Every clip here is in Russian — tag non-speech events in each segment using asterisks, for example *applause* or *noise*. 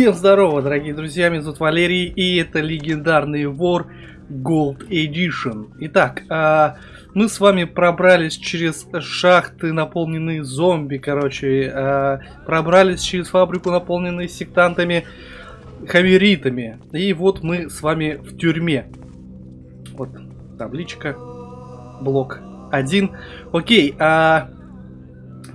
Всем здорово, дорогие друзья, меня зовут Валерий, и это легендарный вор Gold Edition. Итак, а, мы с вами пробрались через шахты, наполненные зомби, короче, а, пробрались через фабрику, наполненную сектантами, хамеритами. И вот мы с вами в тюрьме. Вот табличка, блок 1. Окей, а...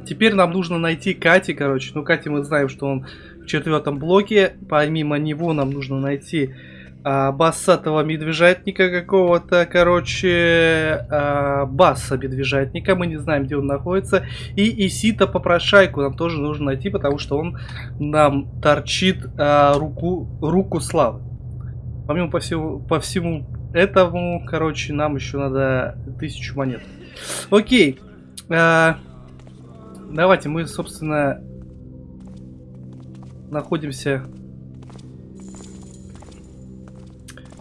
Теперь нам нужно найти Кати, короче. Ну, Кати мы знаем, что он в четвертом блоке. Помимо него нам нужно найти а, бассатого медвежатника какого-то, короче, а, басса медвежатника. Мы не знаем, где он находится. И Исита попрошайку нам тоже нужно найти, потому что он нам торчит а, руку, руку славы. Помимо по всему, по всему этому, короче, нам еще надо тысячу монет. Окей. А, давайте мы, собственно, находимся...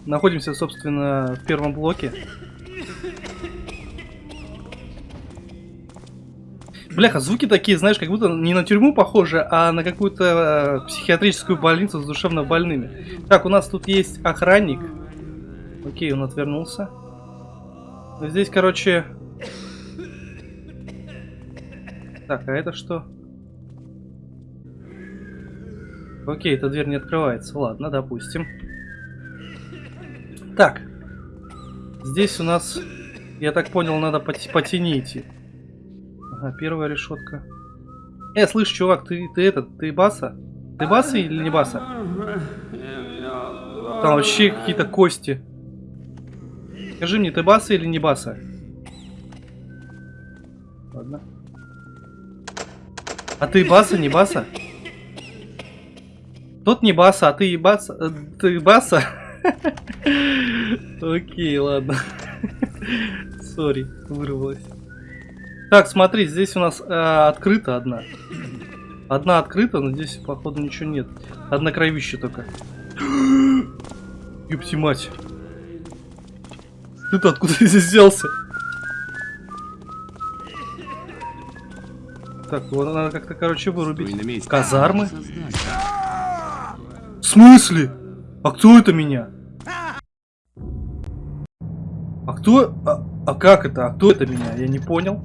Находимся, собственно, в первом блоке. Бляха, звуки такие, знаешь, как будто не на тюрьму похожи, а на какую-то э, психиатрическую больницу с душевно больными. Так, у нас тут есть охранник. Окей, он отвернулся. Здесь, короче... Так, а это что? Окей, эта дверь не открывается. Ладно, допустим. Так. Здесь у нас, я так понял, надо по, по тени идти. Ага, первая решетка. Э, слышь, чувак, ты, ты этот, ты баса? Ты баса или не баса? Там вообще какие-то кости. Скажи мне, ты баса или не баса? Ладно. А ты баса, не баса? Тот не баса, а ты и баса. Э, ты баса? Окей, ладно. Сори, вырвалась. Так, смотри, здесь у нас э, открыта одна. Одна открыта, но здесь, походу, ничего нет. Одна кровища только. Ёпти мать. Ты-то откуда здесь взялся? Так, вот надо как-то, короче, вырубить. Казармы? В смысле? А кто это меня? А кто... А, а как это? А кто это меня? Я не понял.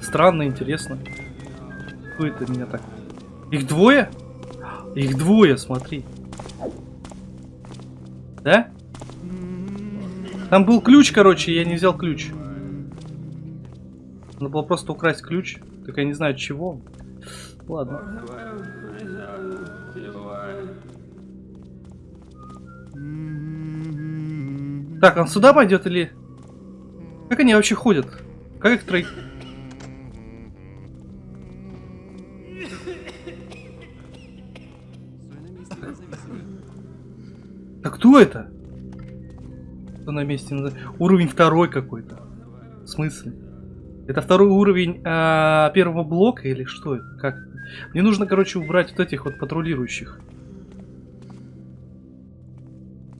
Странно, интересно. Кто это меня так? Их двое? Их двое, смотри. Да? Там был ключ, короче, я не взял ключ. Надо было просто украсть ключ. Так я не знаю чего. Ладно. Так, он сюда пойдет или... Как они вообще ходят? Как их троих... Так кто это? Кто на месте? Уровень второй какой-то. В смысле? Это второй уровень а, первого блока или что? Как? Мне нужно, короче, убрать вот этих вот патрулирующих.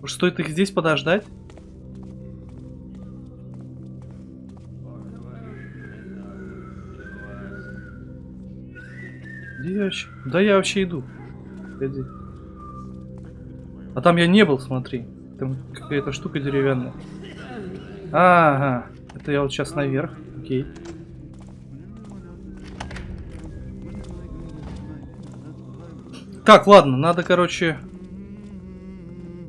Стоит их здесь подождать? Где я вообще? Да я вообще иду. Погоди. А там я не был, смотри. Там какая-то штука деревянная. Ага. Это я вот сейчас наверх. Окей. Так, ладно, надо, короче...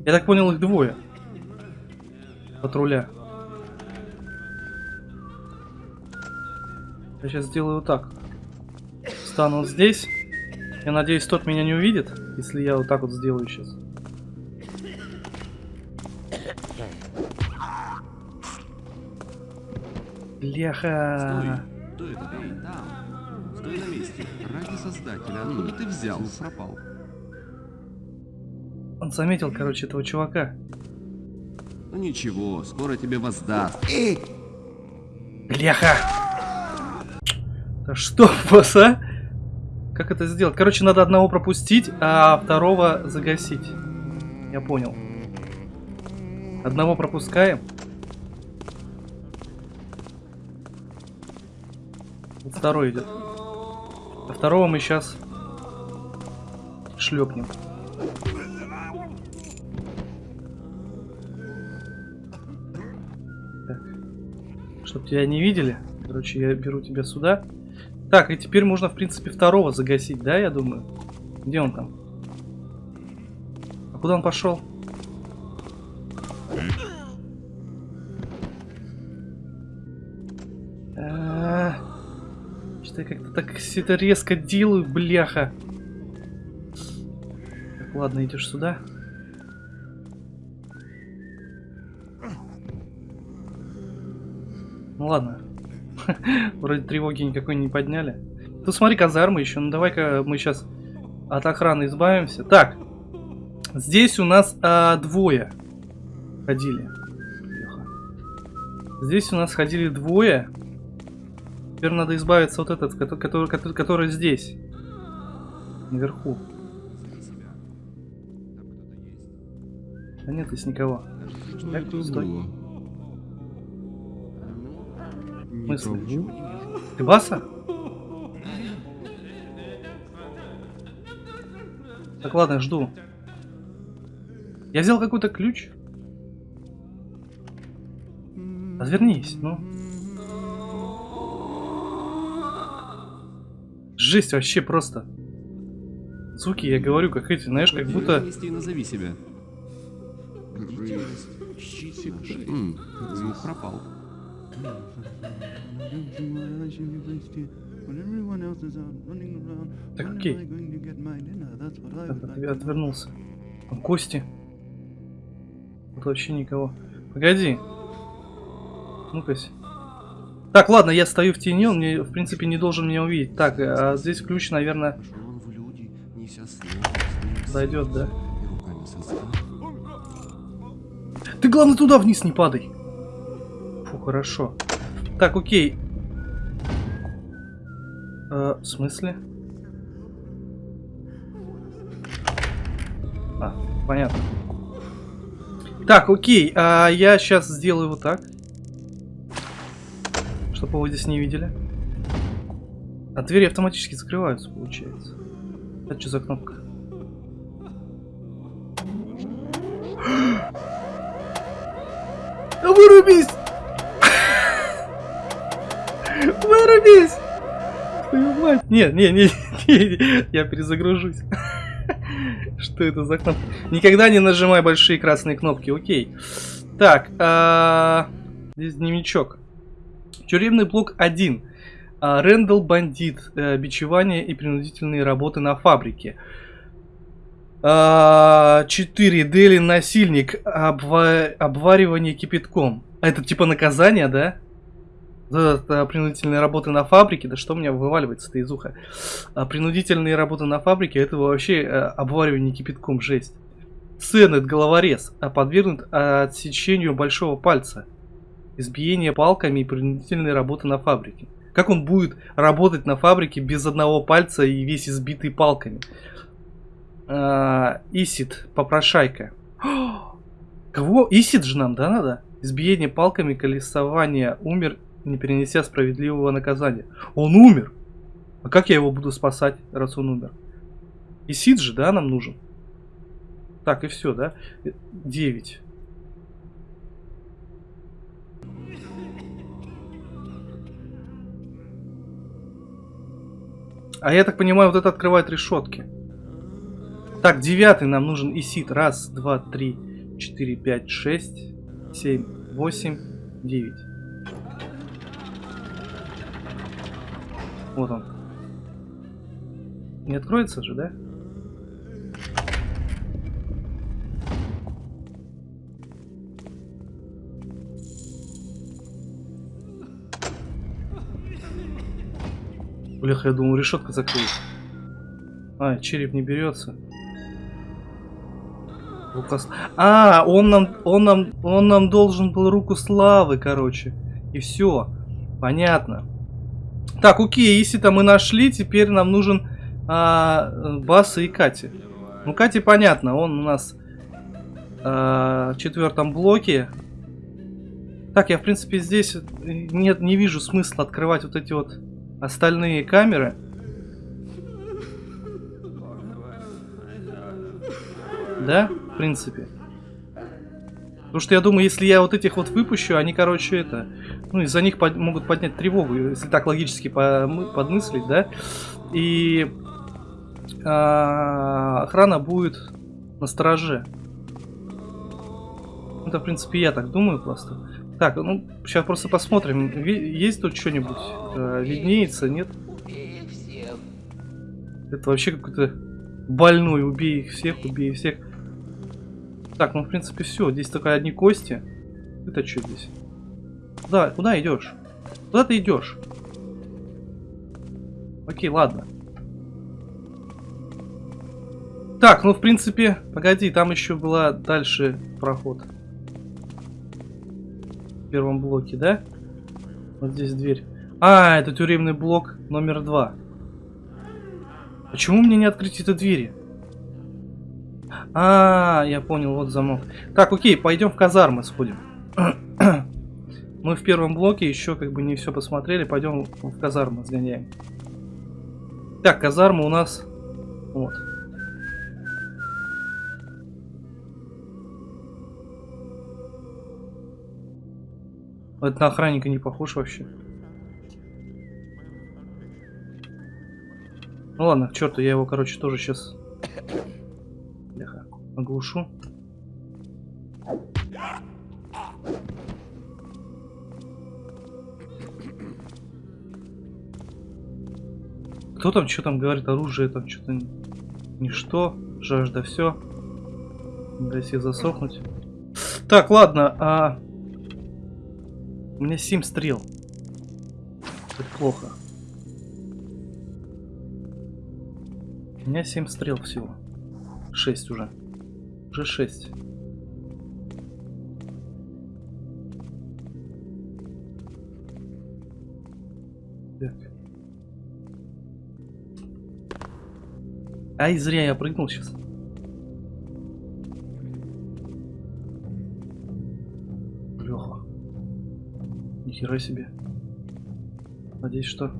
Я так понял, их двое. Патруля. Я сейчас сделаю вот так. Стану вот здесь. Я надеюсь, тот меня не увидит, если я вот так вот сделаю сейчас. Бляха. Стой, кто это? Эй, там. Стой на месте. Ради создателя, откуда ты взял? Пропал. Он заметил, короче, этого чувака. Ну ничего, скоро тебе воздаст. Эй! Бляха! Да что, *laughs* босс, а? Как это сделать? Короче, надо одного пропустить, а второго загасить. Я понял. Одного пропускаем. Второй идет. А второго мы сейчас шлепнем. Так. Чтоб тебя не видели. Короче, я беру тебя сюда. Так, и теперь можно, в принципе, второго загасить, да, я думаю? Где он там? А куда он пошел? Так все это резко делаю, бляха. Так, ладно, идешь сюда. Ну ладно. *laughs* Вроде тревоги никакой не подняли. Тут смотри, казармы еще. Ну давай-ка мы сейчас от охраны избавимся. Так. Здесь у нас а, двое ходили. Здесь у нас ходили двое. Теперь надо избавиться от этот, который, который, который, здесь. Наверху. Да нет здесь никого. Что Так, это стой. было? Никого вижу. Ты Баса? Так, ладно, жду. Я взял какой-то ключ. Развернись, ну. Жесть вообще просто. Звуки, я говорю, как эти, знаешь, как будто... И назови себя. Звук пропал. Так, окей. Я отвернулся. Там кости. Тут вообще никого. Погоди. Ну-ка. Так, ладно, я стою в тени, он мне, в принципе, не должен меня увидеть. Так, а здесь ключ, наверное, зайдет, да? Ты, главное, туда вниз не падай. Фу, хорошо. Так, окей. Э, в смысле? А, понятно. Так, окей. А я сейчас сделаю вот так. Чтобы его здесь не видели. А двери автоматически закрываются, получается. Это что за кнопка? Вырубись! *laughs* Вырубись! Твою мать! Нет, не, не, не, я перезагружусь. *laughs* Что это за кнопка? Никогда не нажимай большие красные кнопки, окей. Так, а, здесь дневничок. Тюремный блок 1. А, Рэндалл бандит. э, Бичевание и принудительные работы на фабрике. 4. Дели насильник. Обва- Обваривание кипятком. А Это типа наказание, да? Принудительные работы на фабрике. Да что у меня вываливается-то из уха? А принудительные работы на фабрике это вообще э, обваривание кипятком, жесть. Сенет, головорез, а подвергнут отсечению большого пальца. Избиение палками и принудительные работы на фабрике. Как он будет работать на фабрике без одного пальца и весь избитый палками? А, Исид, попрошайка. Кого? Исид же нам, да, надо? Избиение палками, колесование. Умер, не перенеся справедливого наказания. Он умер! А как я его буду спасать, раз он умер? Исид же, да, нам нужен? Так, и все, да? 9. А я так понимаю, вот это открывает решетки. Так, девятый нам нужен Исид. Раз, два, три, четыре, пять, шесть, семь, восемь, девять. Вот он. Не откроется же, да? Бляха, я думал, решетка закрылась. А, череп не берется. Рука А, он нам, он нам, он нам должен был руку славы, короче. И все. Понятно. Так, окей, если то мы нашли, теперь нам нужен а, э, Баса и Кати. Ну, Кати понятно, он у нас а, в четвертом блоке. Так, я в принципе здесь нет, не вижу смысла открывать вот эти вот Остальные камеры... Да, в принципе. Потому что я думаю, если я вот этих вот выпущу, они, короче, это... Ну, из-за них под, могут поднять тревогу, если так логически по, подмыслить, да? И а, охрана будет на страже. Это, в принципе, я так думаю просто. Так, ну, сейчас просто посмотрим. Есть тут что-нибудь? Э, виднеется, нет? Это вообще какой-то больной. Убей их всех, убей их всех. Так, ну, в принципе, все. Здесь только одни кости. Это что здесь? Куда, куда идешь? Куда ты идешь? Окей, ладно. Так, ну, в принципе, погоди, там еще была дальше проход первом блоке, да? Вот здесь дверь. А, это тюремный блок номер два. Почему мне не открыть эту двери? А, я понял, вот замок. Так, окей, пойдем в казармы сходим. *coughs* Мы в первом блоке еще как бы не все посмотрели. Пойдем в казармы сгоняем. Так, казарма у нас... Вот. Это на охранника не похож вообще. Ну ладно, к черту, я его, короче, тоже сейчас Бляха, оглушу. Кто там, что там говорит, оружие там что-то ничто, жажда, все. Дай себе засохнуть. Так, ладно, а у меня 7 стрел. Это плохо. У меня 7 стрел всего. 6 уже. Уже 6. Так. Ай, зря я прыгнул сейчас. Нихера себе. Надеюсь, что...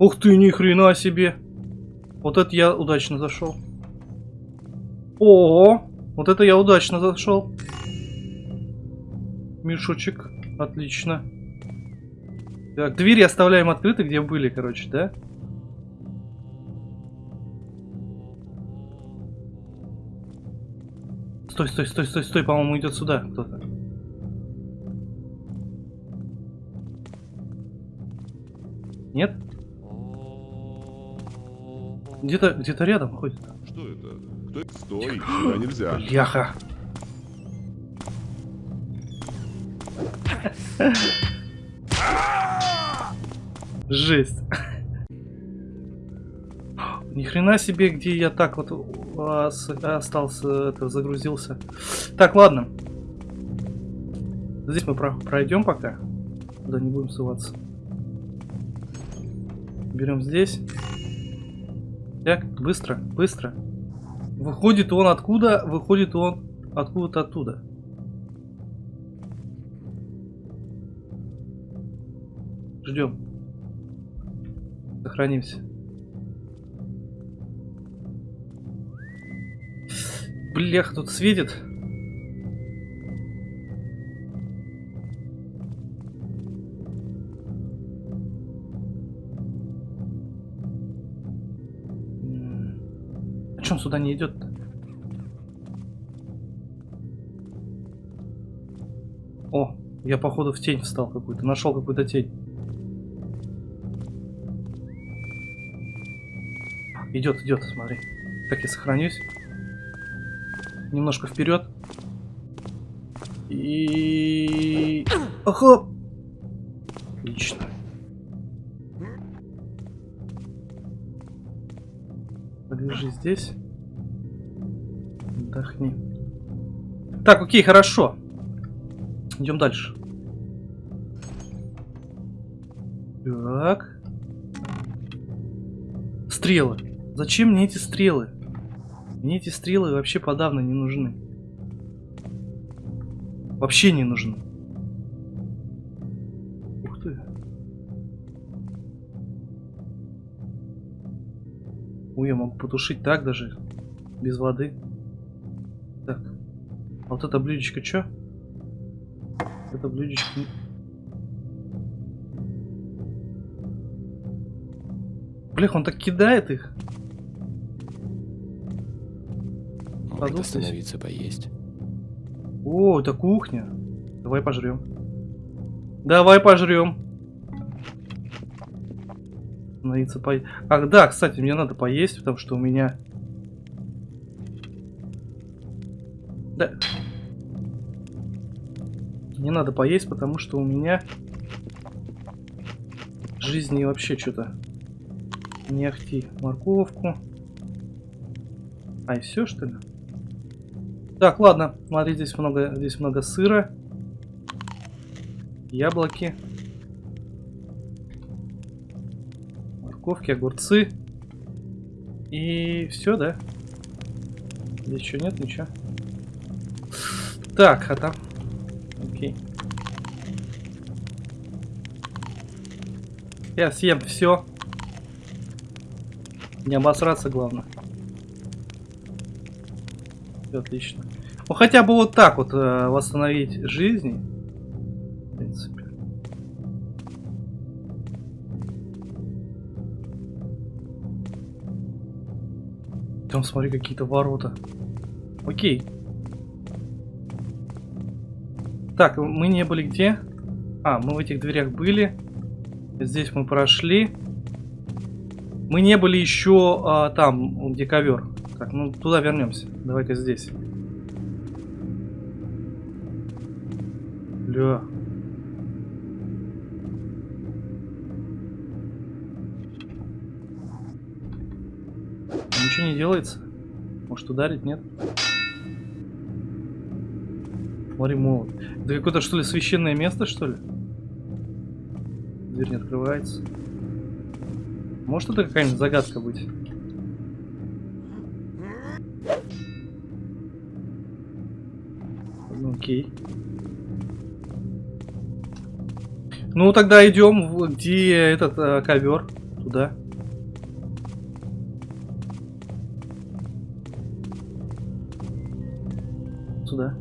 Ух ты, ни хрена себе! Вот это я удачно зашел. О, вот это я удачно зашел. Мешочек. Отлично. Так, двери оставляем открыты, где были, короче, да? Стой, стой, стой, стой, стой, по-моему, идет сюда кто-то. Где-то где-то рядом ходит. Что это? Кто... Стой, сюда нельзя. Яха. Жесть. Ни хрена себе, где я так вот остался, это, загрузился. Так, ладно. Здесь мы пройдем пока. Да не будем ссылаться. Берем здесь. Так, быстро, быстро. Выходит он откуда? Выходит он откуда-то оттуда. Ждем. Сохранимся. Блях, тут светит. Чем сюда не идет -то? О, я походу в тень встал какую-то, нашел какую-то тень. Идет, идет, смотри. Так я сохранюсь. Немножко вперед. И... Ага! Отлично. Здесь. Отдохни. Так, окей, хорошо. Идем дальше. Так. Стрелы. Зачем мне эти стрелы? Мне эти стрелы вообще подавно не нужны. Вообще не нужны. Ой, я могу потушить так даже. Без воды. Так. А вот это блюдечко что? Это блюдечко... Блях, он так кидает их. Может остановиться поесть. О, это кухня. Давай пожрем. Давай пожрем. Становиться по... Ах, да, кстати, мне надо поесть, потому что у меня... Да. Не надо поесть, потому что у меня... Жизни вообще что-то не ахти. Морковку. А, и все, что ли? Так, ладно. Смотри, здесь много, здесь много сыра. Яблоки. Морковки, огурцы. И все, да? Здесь еще нет ничего. Так, а там... Окей. Я съем все. Не обосраться, главное. Отлично. Ну хотя бы вот так вот э, восстановить жизни. Смотри какие-то ворота. Окей. Так, мы не были где? А, мы в этих дверях были. Здесь мы прошли. Мы не были еще а, там, где ковер. Так, ну туда вернемся. Давай-ка здесь. Бля. Ничего не делается. Может ударить, нет? Смотри, молот. Это какое-то что ли священное место, что ли? Дверь не открывается. Может это какая-нибудь загадка быть? Ну, окей. Ну тогда идем, где этот э, ковер, туда. Сюда.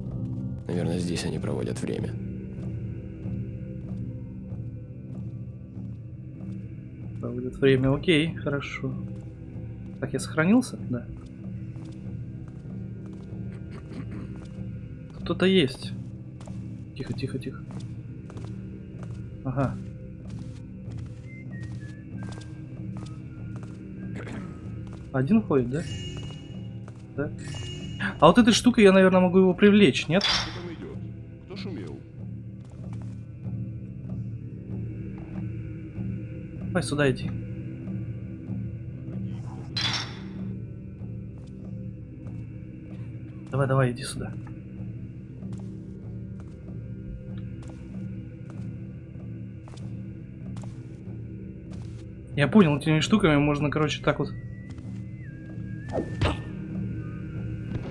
Наверное, здесь они проводят время. Проводит время. Окей, хорошо. Так, я сохранился? Да. Кто-то есть. Тихо, тихо, тихо. Ага. Один ходит, да? Да. А вот этой штукой я, наверное, могу его привлечь, нет? Кто там идет? Кто шумел? Давай сюда иди. Давай, давай, иди сюда. Я понял, этими штуками можно, короче, так вот...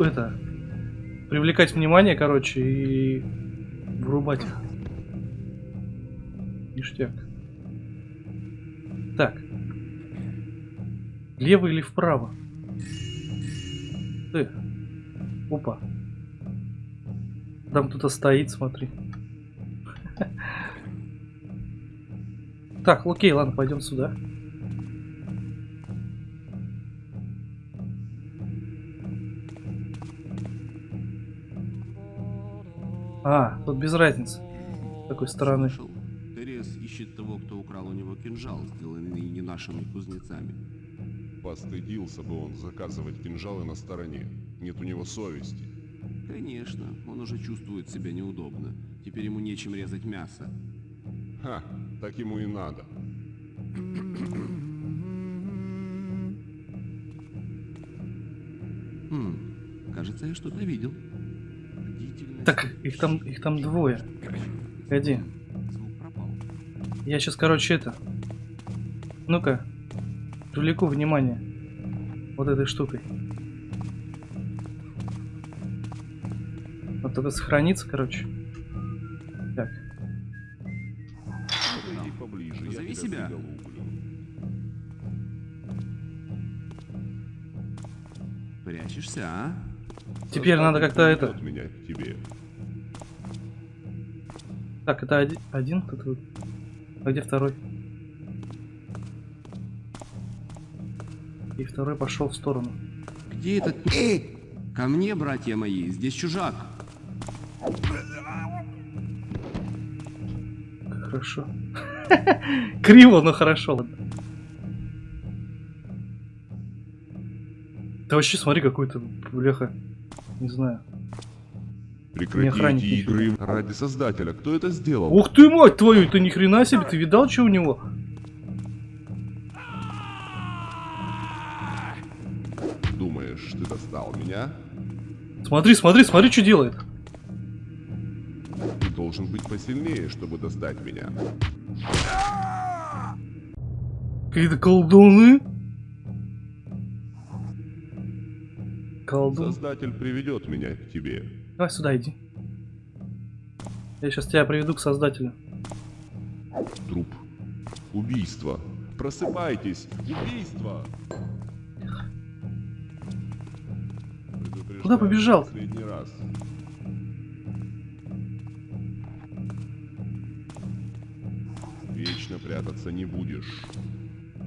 Это... Привлекать внимание, короче, и... Врубать. Ништяк. Так. Лево или вправо? Ты. Опа. Там кто-то стоит, смотри. *laughs* Так, окей, ладно, пойдем сюда. А, тут без разницы. С какой стороны. Слышал, Терес ищет того, кто украл у него кинжал, сделанный не нашими кузнецами. Постыдился бы он заказывать кинжалы на стороне. Нет у него совести. Конечно, он уже чувствует себя неудобно. Теперь ему нечем резать мясо. Ха, так ему и надо. Хм, кажется, я что-то видел. Бдительность. Так, их там, их там двое. Погоди. Звук пропал. Я сейчас, короче, это... Ну-ка. Привлеку внимание. Вот этой штукой. Вот это сохранится, короче. Так. Поближе, тебя себя. заголублю. Прячешься, а? Теперь надо как-то это- Так, это один, один тут вот. А где второй? И второй пошел в сторону. Где этот... Эй! Ко мне, братья мои, здесь чужак. Хорошо. *laughs* Криво, но хорошо. ладно. Да вообще смотри, какой-то бляха. Не знаю. Прекрати охранник эти нифига. игры ради Создателя. Кто это сделал? Ух ты, мать твою, ты ни хрена себе, ты видал, что у него? Думаешь, ты достал меня? Смотри, смотри, смотри, что делает. Ты должен быть посильнее, чтобы достать меня. Какие-то колдуны. Колдун. Создатель приведет меня к тебе. Давай сюда иди. Я сейчас тебя приведу к создателю. Труп. Убийство. Просыпайтесь. Убийство. Куда побежал? в Последний раз. Вечно прятаться не будешь.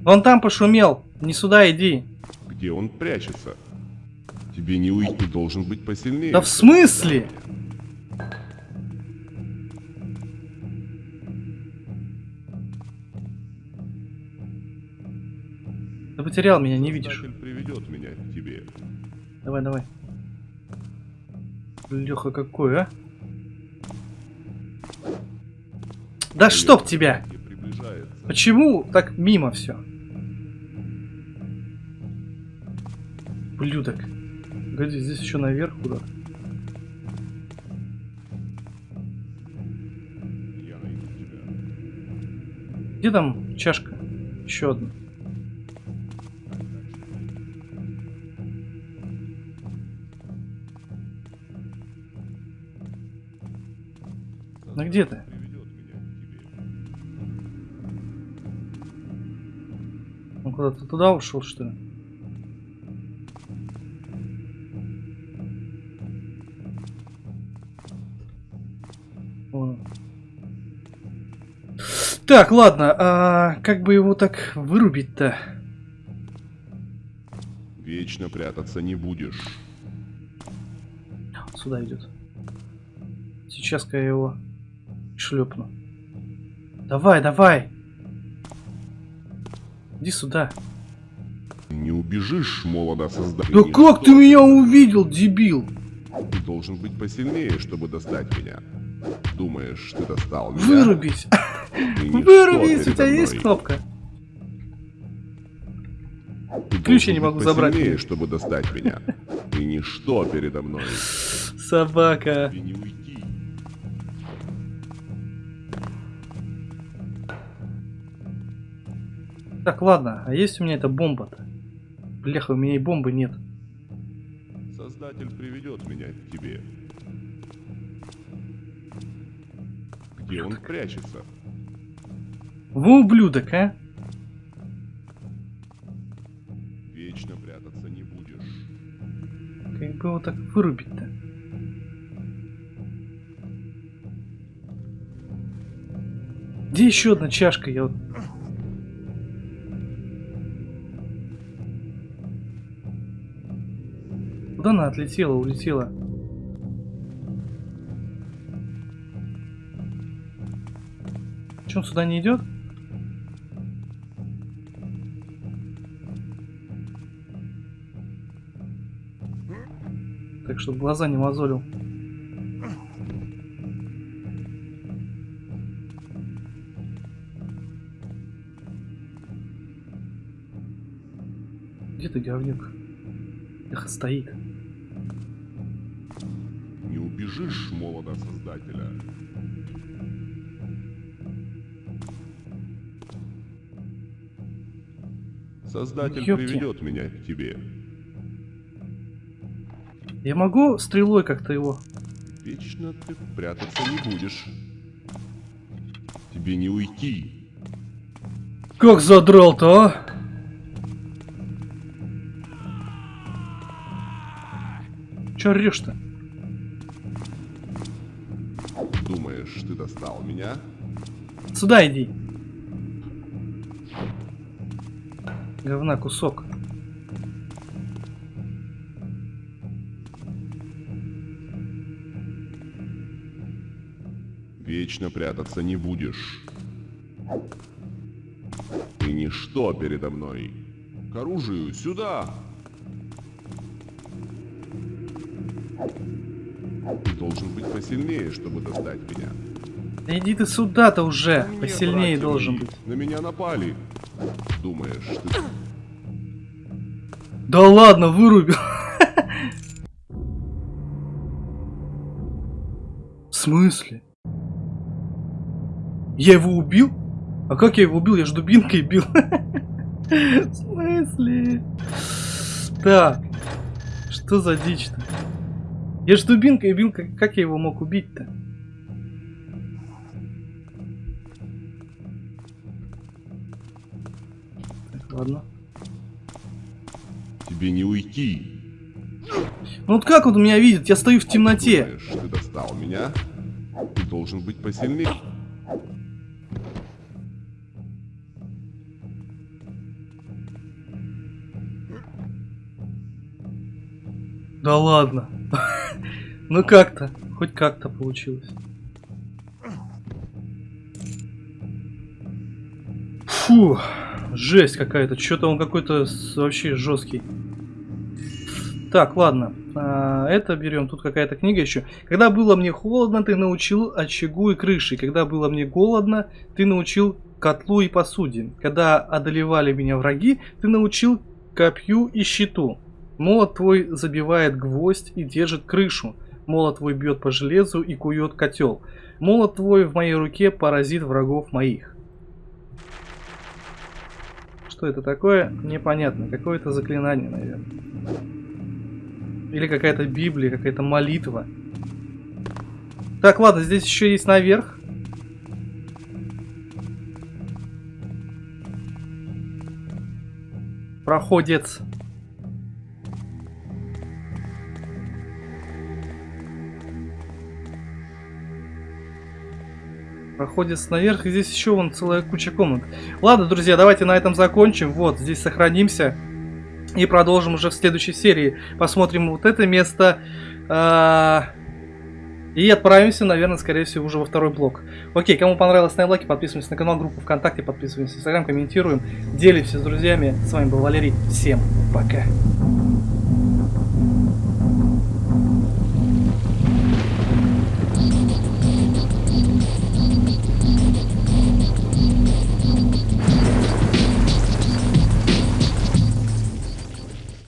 Он там пошумел. Не сюда иди. Где он прячется? Тебе не уйти, должен быть посильнее. Да в смысле? Ты потерял меня, не видишь. Приведет меня к тебе. Давай, давай. Леха какой, а? Да чтоб тебя! Почему так мимо все? Блюдок. Погоди, здесь еще наверх куда? Я найду тебя. Где там чашка? Еще одна. Ну где ты? Он куда-то туда ушел, что ли? Так, ладно, а как бы его так вырубить-то? Вечно прятаться не будешь. Сюда идет. Сейчас-ка я его шлепну. Давай, давай! Иди сюда. Не убежишь, молодо создатель. Да как ты меня увидел, дебил? Ты должен быть посильнее, чтобы достать меня. Думаешь, ты достал меня? Вырубись! Вырубись, у тебя есть кнопка? Ты Ключ я не могу забрать. чтобы достать меня. Ты ничто передо мной. Собака. Тебе не уйти. Так, ладно, а есть у меня эта бомба-то? Бляха, у меня и бомбы нет. Создатель приведет меня к тебе. Где он прячется? Во, ублюдок, а? Вечно прятаться не будешь. Как бы его так вырубить-то? Где еще одна чашка? Я вот... Куда она отлетела, улетела? Че, он сюда не идет? Чтобы глаза не мозолил. Где ты, говнюк? Эх, стоит. Не убежишь, молодо создателя. Создатель Ёпки. приведет меня к тебе. Я могу стрелой как-то его? Вечно ты прятаться не будешь. Тебе не уйти. Как задрал-то, а? Че орешь-то? Думаешь, ты достал меня? Сюда иди. Говна кусок. Вечно прятаться не будешь. Ты ничто передо мной. К оружию, сюда! Ты должен быть посильнее, чтобы достать меня. Да иди ты сюда-то уже. Мне, Посильнее братья должен быть. На меня напали. Думаешь, ты... Да ладно, вырубил. *laughs* В смысле? Я его убил? А как я его убил? Я же дубинкой бил. *laughs* В смысле? Так. Что за дичь-то? Я же дубинкой бил, как, я его мог убить-то? Ладно. Тебе не уйти. Ну вот как он меня видит? Я стою в темноте. Думаешь, ты достал меня? Ты должен быть посильнее. Да ладно. *laughs* Ну как-то. Хоть как-то получилось. Фу. Жесть какая-то. Что-то он какой-то вообще жесткий. Так, ладно. А, это берем. Тут какая-то книга еще. Когда было мне холодно, ты научил очагу и крыше. Когда было мне голодно, ты научил котлу и посуде. Когда одолевали меня враги, ты научил копью и щиту. Молот твой забивает гвоздь и держит крышу. Молот твой бьет по железу и кует котел. Молот твой в моей руке поразит врагов моих. Что это такое? Непонятно. Какое-то заклинание, наверное. Или какая-то Библия, какая-то молитва. Так, ладно, здесь еще есть наверх. Проходец. Проходец наверх, и здесь еще вон целая куча комнат. Ладно, друзья, давайте на этом закончим. Вот, здесь сохранимся. И продолжим уже в следующей серии. Посмотрим вот это место. а, И отправимся, наверное, скорее всего, уже во второй блок. Окей, кому понравилось, ставим лайки, подписываемся на канал, группу ВКонтакте, подписываемся в Инстаграм, комментируем, делимся с друзьями. С вами был Валерий. Всем пока.